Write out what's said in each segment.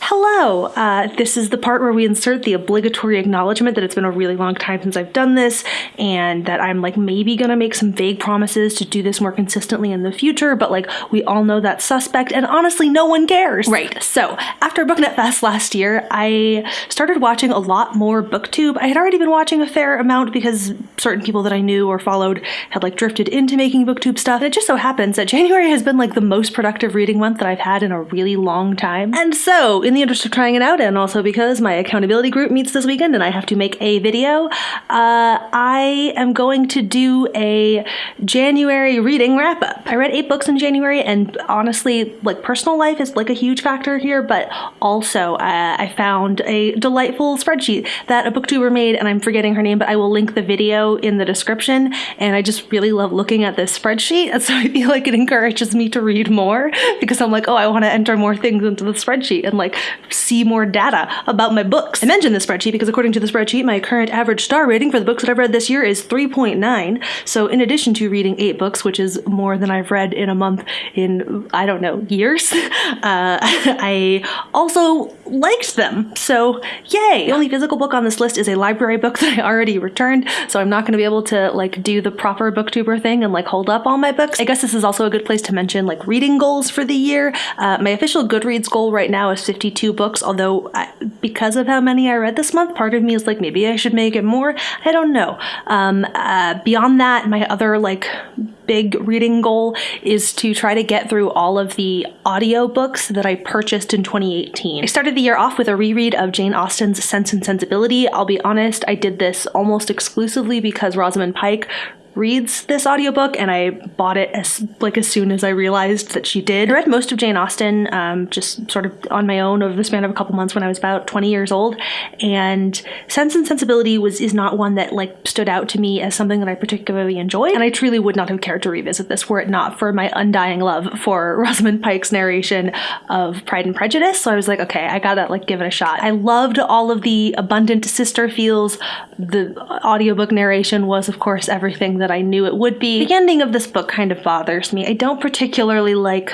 Hello! Uh, this is the part where we insert the obligatory acknowledgement that it's been a really long time since I've done this, and that I'm like maybe gonna make some vague promises to do this more consistently in the future, but like we all know that's suspect, and honestly, no one cares! Right, so after BookNet Fest last year, I started watching a lot more BookTube. I had already been watching a fair amount because certain people that I knew or followed had like drifted into making BookTube stuff, and it just so happens that January has been like the most productive reading month that I've had in a really long time. And so, in the interest of trying it out, and also because my accountability group meets this weekend and I have to make a video, uh, I am going to do a January reading wrap up. I read eight books in January, and honestly, like personal life is like a huge factor here, but also uh, I found a delightful spreadsheet that a booktuber made, and I'm forgetting her name, but I will link the video in the description. And I just really love looking at this spreadsheet, and so I feel like it encourages me to read more because I'm like, oh, I want to enter more things into the spreadsheet and like see more data about my books. I mentioned the spreadsheet because according to the spreadsheet, my current average star rating for the books that I've read this year is 3.9. So in addition to reading eight books, which is more than I've read in a month in, I don't know, years, uh, I also liked them. So yay! The only physical book on this list is a library book that I already returned, so I'm not going to be able to like do the proper booktuber thing and like hold up all my books. I guess this is also a good place to mention like reading goals for the year. Uh, my official Goodreads goal right now is 52 books, although I, because of how many I read this month, part of me is like, maybe I should make it more. I don't know. Um, uh, beyond that, my other like big reading goal is to try to get through all of the audiobooks that I purchased in 2018. I started the year off with a reread of Jane Austen's Sense and Sensibility. I'll be honest, I did this almost exclusively because Rosamund Pike reads this audiobook and I bought it as like as soon as I realized that she did. I read most of Jane Austen um, just sort of on my own over the span of a couple months when I was about 20 years old and Sense and Sensibility was is not one that like stood out to me as something that I particularly enjoyed and I truly would not have cared to revisit this were it not for my undying love for Rosamund Pike's narration of Pride and Prejudice so I was like okay I gotta like give it a shot. I loved all of the abundant sister feels. The audiobook narration was of course everything that that I knew it would be. The ending of this book kind of bothers me. I don't particularly like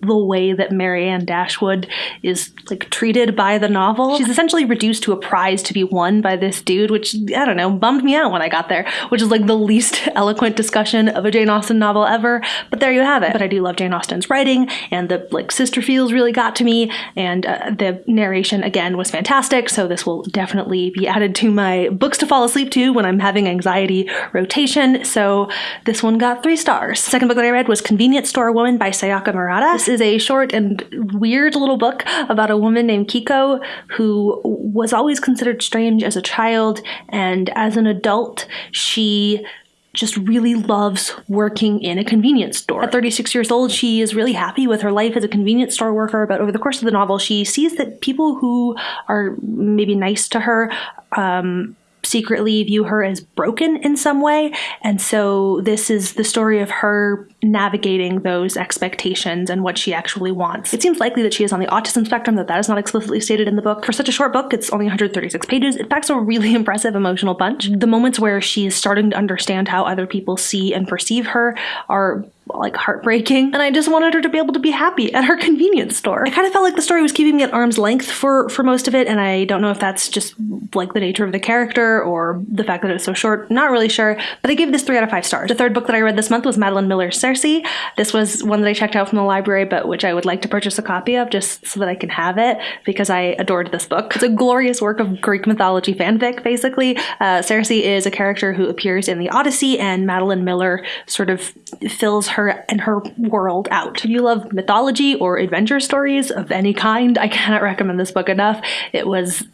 the way that Marianne Dashwood is like treated by the novel. She's essentially reduced to a prize to be won by this dude, which I don't know, bummed me out when I got there, which is like the least eloquent discussion of a Jane Austen novel ever. But there you have it. But I do love Jane Austen's writing, and the like sister feels really got to me, and uh, the narration again was fantastic. So this will definitely be added to my books to fall asleep to when I'm having anxiety rotation. So this one got three stars. Second book that I read was Convenience Store Woman by Sayaka Murata. This is a short and weird little book about a woman named Keiko who was always considered strange as a child, and as an adult, she just really loves working in a convenience store. At 36 years old, she is really happy with her life as a convenience store worker, but over the course of the novel, she sees that people who are maybe nice to her um, secretly view her as broken in some way. And so this is the story of her navigating those expectations and what she actually wants. It seems likely that she is on the autism spectrum, that that is not explicitly stated in the book. For such a short book, it's only 136 pages. It packs a really impressive emotional punch. The moments where she is starting to understand how other people see and perceive her are like heartbreaking and I just wanted her to be able to be happy at her convenience store. I kind of felt like the story was keeping me at arm's length for for most of it and I don't know if that's just like the nature of the character or the fact that it's so short, not really sure, but I gave this 3 out of 5 stars. The third book that I read this month was Madeline Miller's Circe. This was one that I checked out from the library but which I would like to purchase a copy of just so that I can have it because I adored this book. It's a glorious work of Greek mythology fanfic basically. Uh, Circe is a character who appears in the Odyssey and Madeline Miller sort of fills her her and her world out. If you love mythology or adventure stories of any kind, I cannot recommend this book enough. It was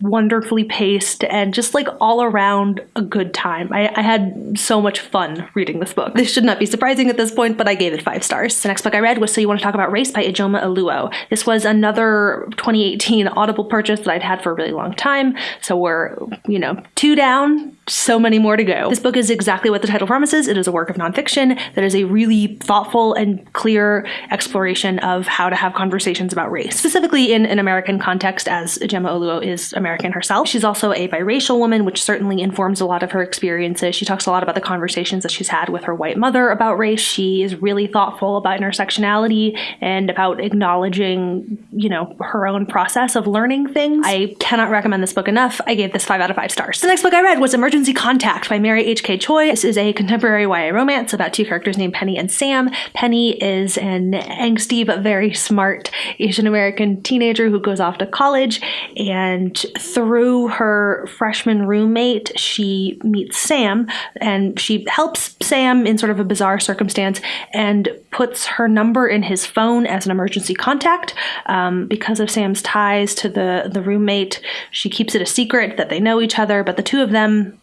wonderfully paced and just like all around a good time. I, I, had so much fun reading this book. This should not be surprising at this point, but I gave it five stars. The next book I read was So You Want to Talk About Race by Ijeoma Oluo. This was another 2018 Audible purchase that I'd had for a really long time. So we're, you know, two down, so many more to go. This book is exactly what the title promises. It is a work of nonfiction that is a really thoughtful and clear exploration of how to have conversations about race, specifically in an American context as Ijeoma Oluo is American American herself. She's also a biracial woman, which certainly informs a lot of her experiences. She talks a lot about the conversations that she's had with her white mother about race. She is really thoughtful about intersectionality and about acknowledging, you know, her own process of learning things. I cannot recommend this book enough. I gave this five out of five stars. The next book I read was Emergency Contact by Mary H.K. Choi. This is a contemporary YA romance about two characters named Penny and Sam. Penny is an angsty but very smart Asian American teenager who goes off to college, and through her freshman roommate, she meets Sam, and she helps Sam in sort of a bizarre circumstance and puts her number in his phone as an emergency contact. Um, because of Sam's ties to the, the roommate, she keeps it a secret that they know each other, but the two of them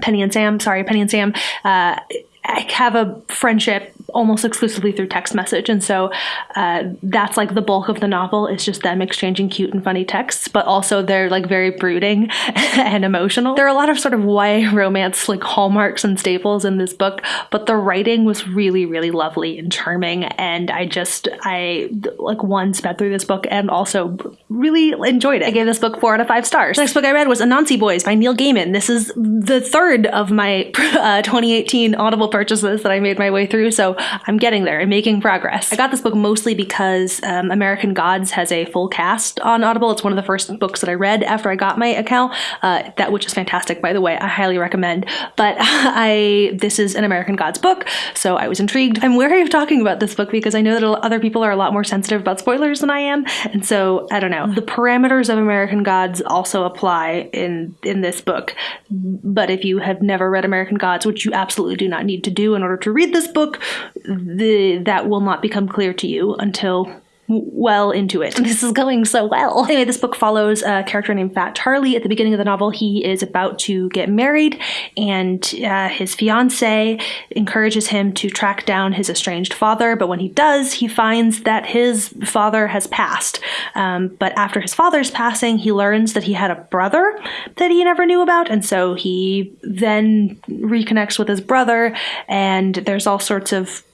Penny and Sam, sorry, Penny and Sam, uh, have a friendship almost exclusively through text message and so uh, that's like the bulk of the novel is just them exchanging cute and funny texts but also they're like very brooding and emotional. There are a lot of sort of YA romance like hallmarks and staples in this book but the writing was really really lovely and charming and I just I like one sped through this book and also really enjoyed it. I gave this book four out of five stars. The next book I read was Anansi Boys by Neil Gaiman. This is the third of my uh, 2018 Audible purchases that I made my way through so I'm getting there. I'm making progress. I got this book mostly because um, American Gods has a full cast on Audible. It's one of the first books that I read after I got my account. Uh, that which is fantastic, by the way. I highly recommend. But I this is an American Gods book, so I was intrigued. I'm wary of talking about this book because I know that other people are a lot more sensitive about spoilers than I am, and so I don't know. The parameters of American Gods also apply in in this book. But if you have never read American Gods, which you absolutely do not need to do in order to read this book, the that will not become clear to you until well into it. This is going so well. Anyway, this book follows a character named Fat Charlie. At the beginning of the novel, he is about to get married, and uh, his fiance encourages him to track down his estranged father. But when he does, he finds that his father has passed. Um, but after his father's passing, he learns that he had a brother that he never knew about, and so he then reconnects with his brother, and there's all sorts of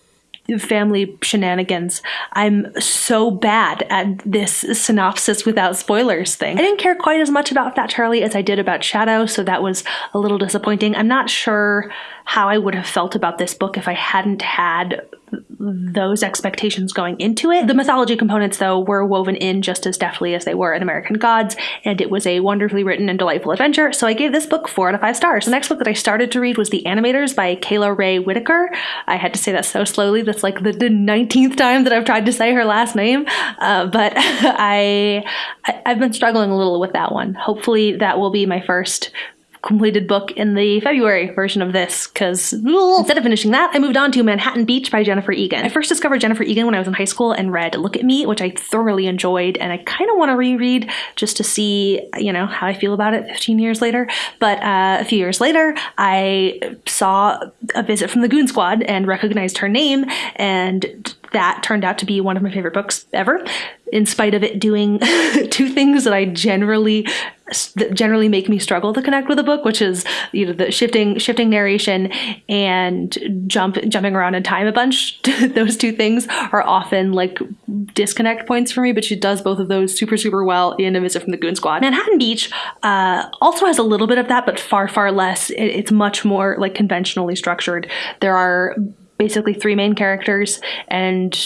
family shenanigans. I'm so bad at this synopsis without spoilers thing. I didn't care quite as much about Fat Charlie as I did about Shadow, so that was a little disappointing. I'm not sure how I would have felt about this book if I hadn't had those expectations going into it. The mythology components, though, were woven in just as deftly as they were in American Gods, and it was a wonderfully written and delightful adventure, so I gave this book four out of five stars. The next book that I started to read was The Animators by Kayla Rae Whitaker. I had to say that so slowly, that's like the, the 19th time that I've tried to say her last name, uh, but I, I, I've been struggling a little with that one. Hopefully that will be my first completed book in the February version of this because instead of finishing that, I moved on to Manhattan Beach by Jennifer Egan. I first discovered Jennifer Egan when I was in high school and read Look at Me, which I thoroughly enjoyed, and I kind of want to reread just to see, you know, how I feel about it 15 years later. But uh, a few years later, I saw a visit from the Goon Squad and recognized her name, and that turned out to be one of my favorite books ever in spite of it doing two things that I generally generally make me struggle to connect with a book, which is you know the shifting shifting narration and jump jumping around in time a bunch. those two things are often like disconnect points for me, but she does both of those super super well in A Visit from the Goon Squad. Manhattan Beach uh, also has a little bit of that, but far far less. It, it's much more like conventionally structured. There are basically three main characters and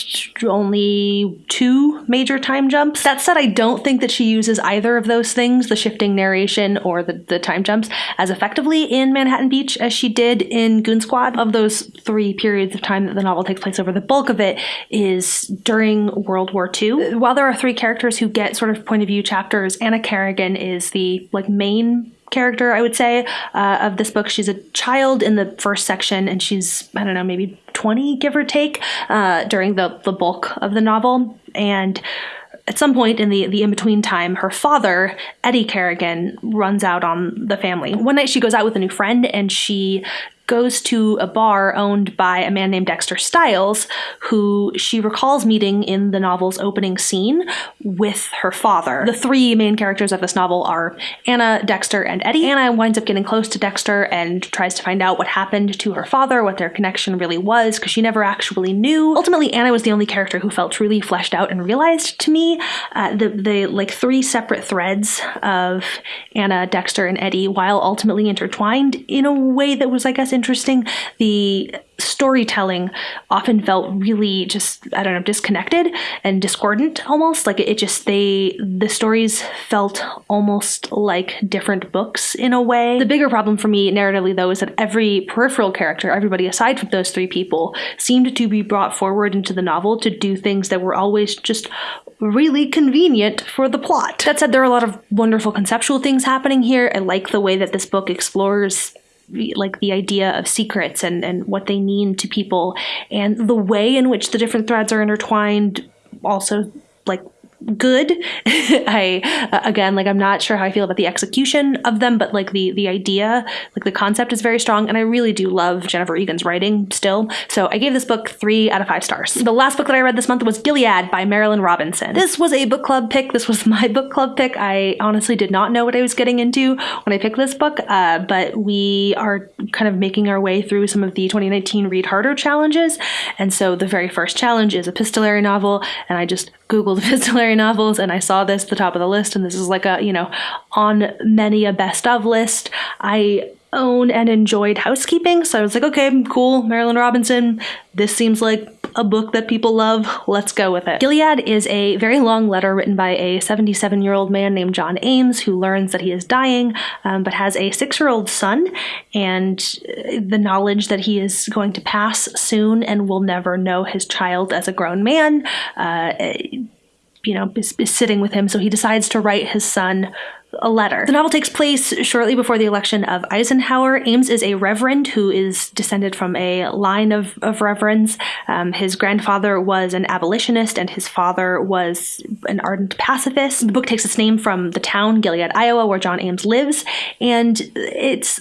only two major time jumps. That said, I don't think that she uses either of those things, the shifting narration or the, the time jumps, as effectively in Manhattan Beach as she did in Goon Squad. Of those three periods of time that the novel takes place over, the bulk of it is during World War II. While there are three characters who get sort of point of view chapters, Anna Kerrigan is the like main character, I would say, uh, of this book. She's a child in the first section, and she's, I don't know, maybe 20, give or take, uh, during the, the bulk of the novel. And at some point in the, the in between time, her father, Eddie Kerrigan, runs out on the family. One night she goes out with a new friend and she goes to a bar owned by a man named Dexter Styles, who she recalls meeting in the novel's opening scene with her father. The three main characters of this novel are Anna, Dexter, and Eddie. Anna winds up getting close to Dexter and tries to find out what happened to her father, what their connection really was, because she never actually knew. Ultimately, Anna was the only character who felt truly fleshed out and realized to me. Uh, the, the like three separate threads of Anna, Dexter, and Eddie, while ultimately intertwined in a way that was, I guess, interesting. The storytelling often felt really just I don't know disconnected and discordant almost like it just they the stories felt almost like different books in a way. The bigger problem for me narratively though is that every peripheral character, everybody aside from those three people, seemed to be brought forward into the novel to do things that were always just really convenient for the plot. That said, there are a lot of wonderful conceptual things happening here. I like the way that this book explores like the idea of secrets and, and what they mean to people and the way in which the different threads are intertwined also like good. I uh, again like I'm not sure how I feel about the execution of them, but like the the idea, like the concept is very strong, and I really do love Jennifer Egan's writing still. So I gave this book three out of five stars. The last book that I read this month was Gilead by Marilynne Robinson. This was a book club pick. This was my book club pick. I honestly did not know what I was getting into when I picked this book, uh, but we are kind of making our way through some of the 2019 Read Harder challenges, and so the very first challenge is epistolary novel, and I just googled epistolary novels and I saw this at the top of the list and this is like a, you know, on many a best of list. I own and enjoyed housekeeping, so I was like, okay, cool, Marilynne Robinson. This seems like a book that people love. Let's go with it. Gilead is a very long letter written by a 77 year old man named John Ames who learns that he is dying, um, but has a six year old son, and the knowledge that he is going to pass soon and will never know his child as a grown man. Uh, you know, is, is sitting with him. So he decides to write his son a letter. The novel takes place shortly before the election of Eisenhower. Ames is a reverend who is descended from a line of, of reverends. Um, his grandfather was an abolitionist and his father was an ardent pacifist. The book takes its name from the town, Gilead, Iowa, where John Ames lives, and it's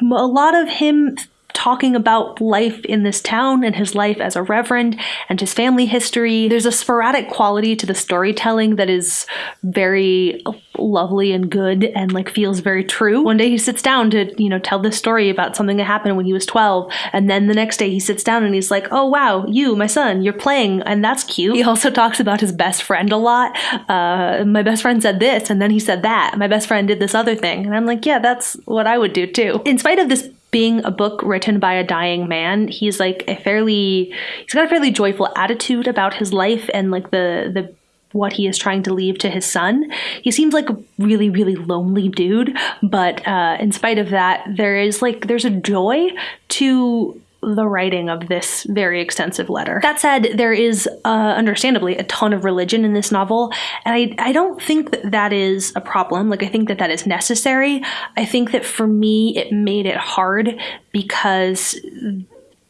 a lot of him talking about life in this town and his life as a reverend and his family history. There's a sporadic quality to the storytelling that is very lovely and good and like feels very true. One day he sits down to, you know, tell this story about something that happened when he was 12. And then the next day he sits down and he's like, oh wow, you, my son, you're playing and that's cute. He also talks about his best friend a lot. Uh, my best friend said this and then he said that. My best friend did this other thing. And I'm like, yeah, that's what I would do too. In spite of this being a book written by a dying man, he's like a fairly he's got a fairly joyful attitude about his life and like the the what he is trying to leave to his son. He seems like a really, really lonely dude, but uh, in spite of that, there is like there's a joy to the writing of this very extensive letter. That said, there is uh, understandably a ton of religion in this novel, and I, I don't think that that is a problem. Like, I think that that is necessary. I think that for me, it made it hard because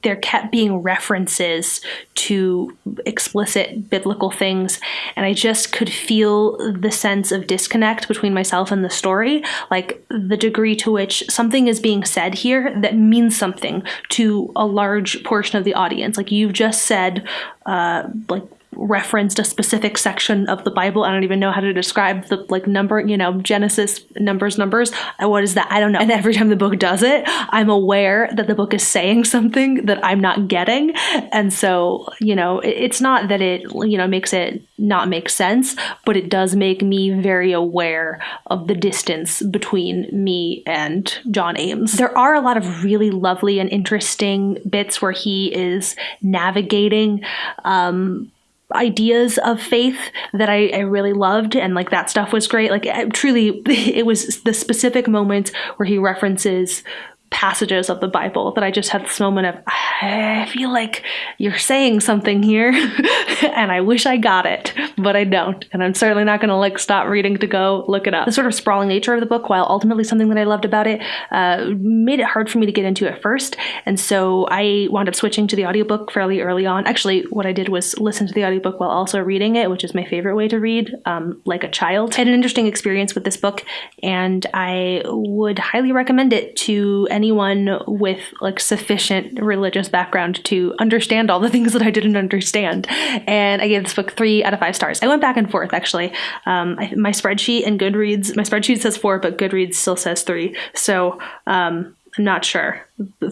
there kept being references to explicit biblical things and i just could feel the sense of disconnect between myself and the story like the degree to which something is being said here that means something to a large portion of the audience. Like you've just said uh, like referenced a specific section of the Bible. I don't even know how to describe the like number, you know, Genesis numbers, numbers. Uh, what is that? I don't know. And every time the book does it, I'm aware that the book is saying something that I'm not getting. And so, you know, it's not that it, you know, makes it not make sense, but it does make me very aware of the distance between me and John Ames. There are a lot of really lovely and interesting bits where he is navigating um, ideas of faith that I, I, really loved and like that stuff was great. Like truly it was the specific moments where he references passages of the Bible that I just had this moment of, I feel like you're saying something here and I wish I got it, but I don't. And I'm certainly not going to like stop reading to go look it up. The sort of sprawling nature of the book, while ultimately something that I loved about it, uh, made it hard for me to get into at first. And so I wound up switching to the audiobook fairly early on. Actually, what I did was listen to the audiobook while also reading it, which is my favorite way to read, um, like a child. I had an interesting experience with this book and I would highly recommend it to anyone with like sufficient religious background to understand all the things that I didn't understand. And I gave this book three out of five stars. I went back and forth actually. Um, I, my spreadsheet and Goodreads, my spreadsheet says four, but Goodreads still says three. So um, I'm not sure.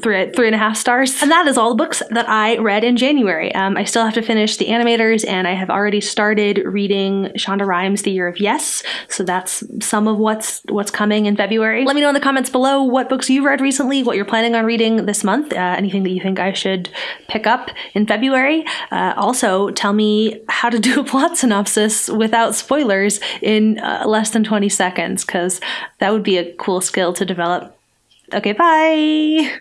Three, three and a half stars. And that is all the books that I read in January. Um, I still have to finish The Animators, and I have already started reading Shonda Rhimes' The Year of Yes. So that's some of what's what's coming in February. Let me know in the comments below what books you've read recently, what you're planning on reading this month, uh, anything that you think I should pick up in February. Uh, also, tell me how to do a plot synopsis without spoilers in uh, less than 20 seconds, because that would be a cool skill to develop. Okay, bye.